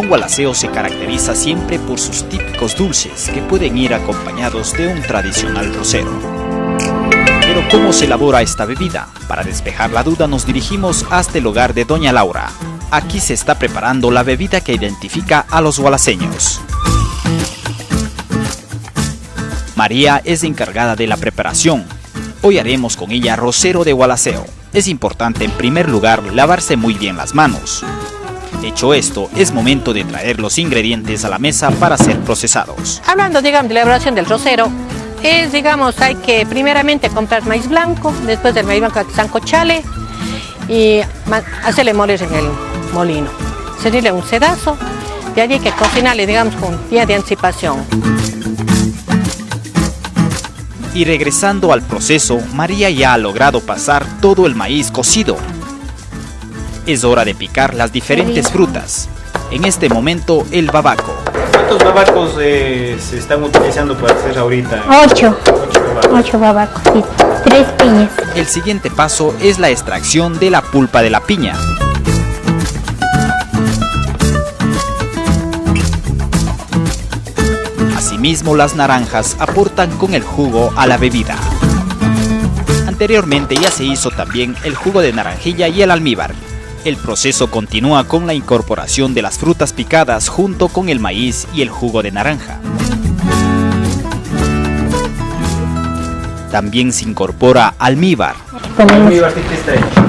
Cantón Gualaceo se caracteriza siempre por sus típicos dulces que pueden ir acompañados de un tradicional rosero. Pero ¿cómo se elabora esta bebida? Para despejar la duda nos dirigimos hasta el hogar de Doña Laura. Aquí se está preparando la bebida que identifica a los gualaceños. María es encargada de la preparación. Hoy haremos con ella rosero de gualaceo. Es importante en primer lugar lavarse muy bien las manos. Hecho esto, es momento de traer los ingredientes a la mesa para ser procesados. Hablando, digamos, de la elaboración del rosero, es, digamos, hay que primeramente comprar maíz blanco, después del maíz blanco sancochale y hacerle moler en el molino. Servirle un sedazo, de allí hay que cocinarle, digamos, con día de anticipación. Y regresando al proceso, María ya ha logrado pasar todo el maíz cocido. Es hora de picar las diferentes frutas. En este momento, el babaco. ¿Cuántos babacos eh, se están utilizando para hacer ahorita? Ocho. Ocho babacos. y tres piñas. El siguiente paso es la extracción de la pulpa de la piña. Asimismo, las naranjas aportan con el jugo a la bebida. Anteriormente ya se hizo también el jugo de naranjilla y el almíbar. El proceso continúa con la incorporación de las frutas picadas junto con el maíz y el jugo de naranja. También se incorpora almíbar.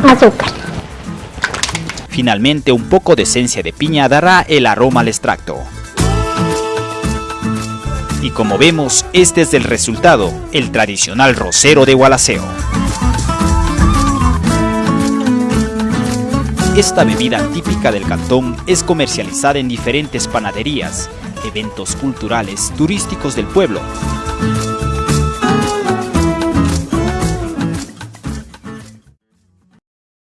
Azúcar. Finalmente un poco de esencia de piña dará el aroma al extracto. Y como vemos, este es el resultado, el tradicional rosero de Gualaceo. Esta bebida típica del cantón es comercializada en diferentes panaderías, eventos culturales, turísticos del pueblo.